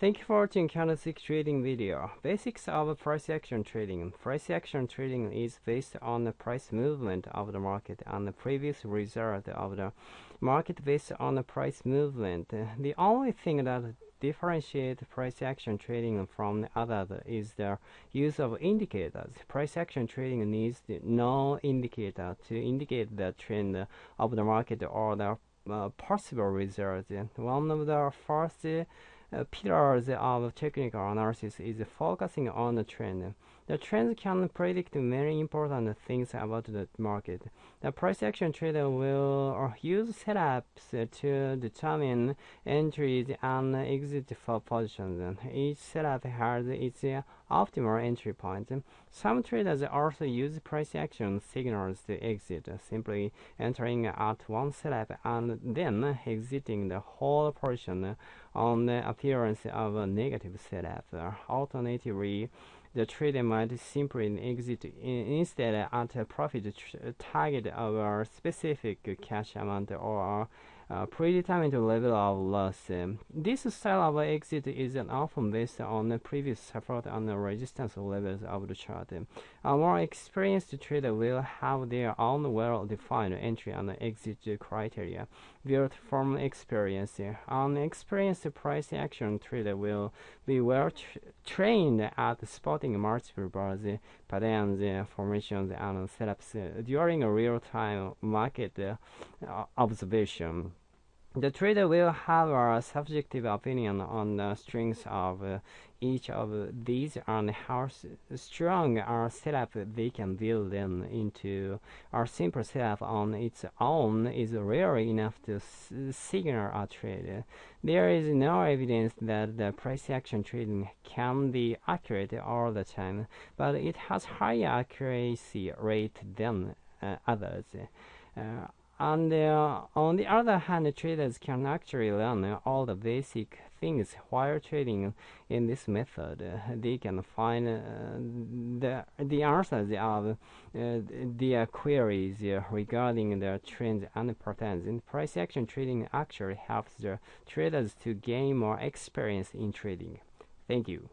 Thank you for watching candlestick trading video. Basics of price action trading. Price action trading is based on the price movement of the market and the previous result of the market based on the price movement. The only thing that differentiate price action trading from the others is the use of indicators. Price action trading needs no indicator to indicate the trend of the market or the uh, possible results. One of the first pillars of technical analysis is focusing on the trend. The trends can predict many important things about the market. The price action trader will uh, use setups to determine entries and exit for positions. Each setup has its optimal entry point. Some traders also use price action signals to exit, simply entering at one setup and then exiting the whole portion on the appearance of a negative setup. Alternatively, the trader might simply exit instead at a profit target of a specific cash amount or uh, predetermined level of loss. this style of exit is often based on the previous support and resistance levels of the chart. A more experienced trader will have their own well-defined entry and exit criteria built from experience. An experienced price action trader will be well tra trained at spotting multiple bars, patterns, formations, and setups during a real-time market uh, observation. The trader will have a subjective opinion on the strengths of uh, each of these and how strong a setup they can build them into. A simple setup on its own is rare enough to signal a trade. There is no evidence that the price action trading can be accurate all the time, but it has higher accuracy rate than uh, others. Uh, and uh, on the other hand, traders can actually learn all the basic things while trading in this method. They can find uh, the the answers of uh, their queries regarding the trends and patterns. Price action trading actually helps the traders to gain more experience in trading. Thank you.